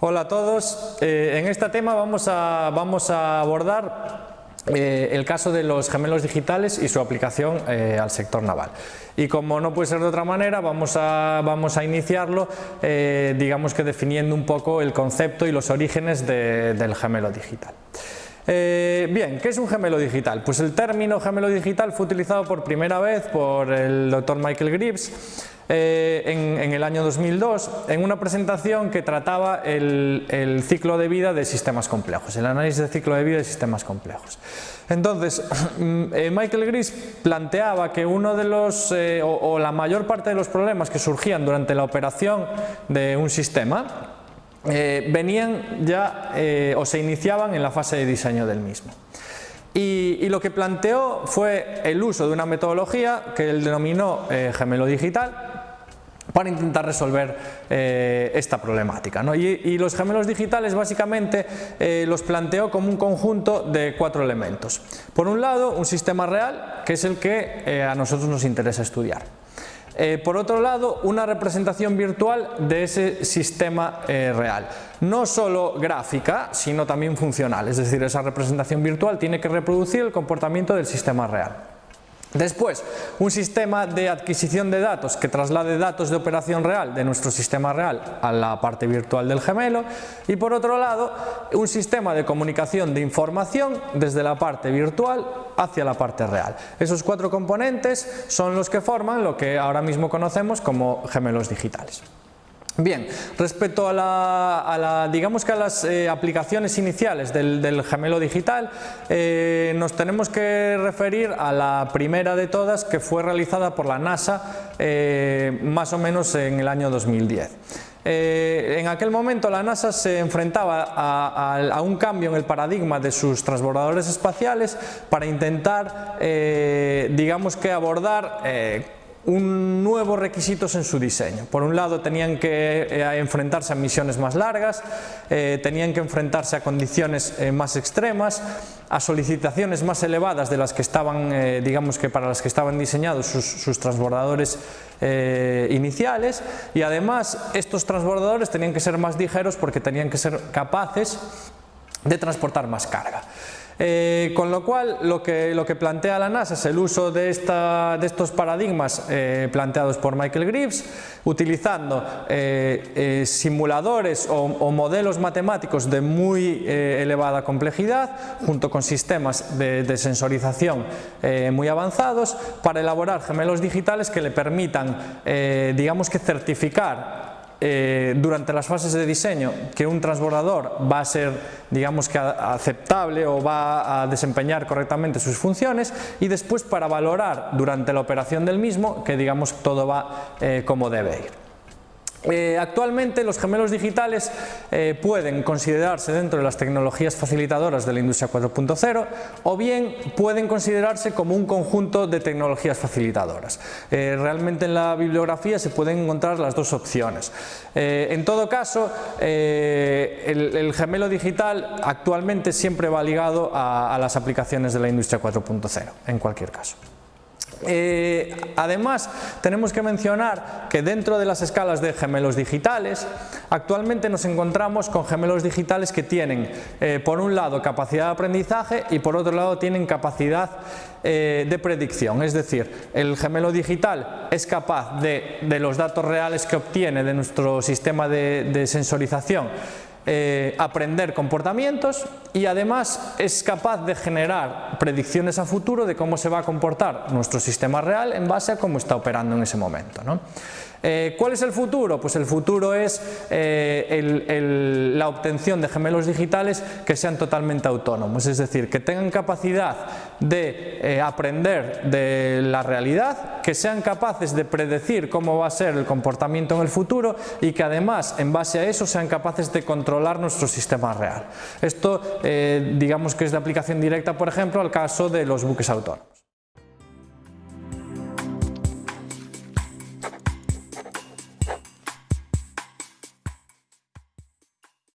Hola a todos, eh, en este tema vamos a, vamos a abordar eh, el caso de los gemelos digitales y su aplicación eh, al sector naval. Y como no puede ser de otra manera, vamos a, vamos a iniciarlo, digamos que definiendo un poco el concepto y los orígenes del gemelo digital. bien, ¿qué es un gemelo digital? Pues el término gemelo digital fue utilizado por primera vez por el doctor Michael Gribbs eh, en, el año 2002 en una presentación que trataba el, ciclo de vida de sistemas complejos, el análisis de ciclo de vida de sistemas complejos. Entonces, eh, Michael Gris planteaba que uno de los, eh, o, la mayor parte de los problemas que surgían durante la operación de un sistema venían ya o se iniciaban en la fase de diseño del mismo. Y, lo que planteó fue el uso de una metodología que él denominó gemelo digital, para intentar resolver eh, esta problemática. Y, los gemelos digitales básicamente eh, los planteó como un conjunto de cuatro elementos. Por un lado, un sistema real, que es el que eh, a nosotros nos interesa estudiar. por otro lado, una representación virtual de ese sistema real. No solo gráfica, sino también funcional, es decir, esa representación virtual tiene que reproducir el comportamiento del sistema real. Después, un sistema de adquisición de datos que traslade datos de operación real de nuestro sistema real a la parte virtual del gemelo y por otro lado, un sistema de comunicación de información desde la parte virtual hacia la parte real. Esos cuatro componentes son los que forman lo que ahora mismo conocemos como gemelos digitales. Bien, respecto a, la, digamos que a las eh, aplicaciones iniciales del, gemelo digital, eh, nos tenemos que referir a la primera de todas que fue realizada por la NASA eh, más o menos en el año 2010. en aquel momento la NASA se enfrentaba a, a, un cambio en el paradigma de sus transbordadores espaciales para intentar, digamos que abordar un nuevos requisitos en su diseño. Por un lado tenían que eh, enfrentarse a misiones más largas, eh, tenían que enfrentarse a condiciones eh, más extremas, a solicitaciones más elevadas de las que estaban, digamos que para las que estaban diseñados sus, transbordadores iniciales y además estos transbordadores tenían que ser más ligeros porque tenían que ser capaces de transportar más carga. Eh, con lo cual, lo que, plantea la NASA es el uso de estos paradigmas eh, planteados por Michael Greaves, utilizando eh, simuladores o, modelos matemáticos de muy elevada complejidad, junto con sistemas de, de sensorización muy avanzados, para elaborar gemelos digitales que le permitan, digamos que certificar eh, durante las fases de diseño que un transbordador va a ser digamos que aceptable o va a desempeñar correctamente sus funciones y después para valorar durante la operación del mismo que digamos todo va eh, como debe ir. Eh, actualmente los gemelos digitales eh, pueden considerarse dentro de las tecnologías facilitadoras de la industria 4.0 o bien pueden considerarse como un conjunto de tecnologías facilitadoras. Eh, realmente en la bibliografía se pueden encontrar las dos opciones. en todo caso, el, gemelo digital actualmente siempre va ligado a las aplicaciones de la industria 4.0, en cualquier caso. Eh, además, tenemos que mencionar que dentro de las escalas de gemelos digitales, actualmente nos encontramos con gemelos digitales que tienen, eh, por un lado, capacidad de aprendizaje y por otro lado tienen capacidad eh, de predicción. Es decir, el gemelo digital es capaz de, los datos reales que obtiene de nuestro sistema de sensorización eh, aprender comportamientos y además es capaz de generar predicciones a futuro de cómo se va a comportar nuestro sistema real en base a cómo está operando en ese momento. Eh, ¿Cuál es el futuro? Pues el futuro es eh, la obtención de gemelos digitales que sean totalmente autónomos, es decir, que tengan capacidad de aprender de la realidad, que sean capaces de predecir cómo va a ser el comportamiento en el futuro y que además en base a eso sean capaces de controlar nuestro sistema real. Esto digamos que es de aplicación directa, por ejemplo, al caso de los buques autónomos.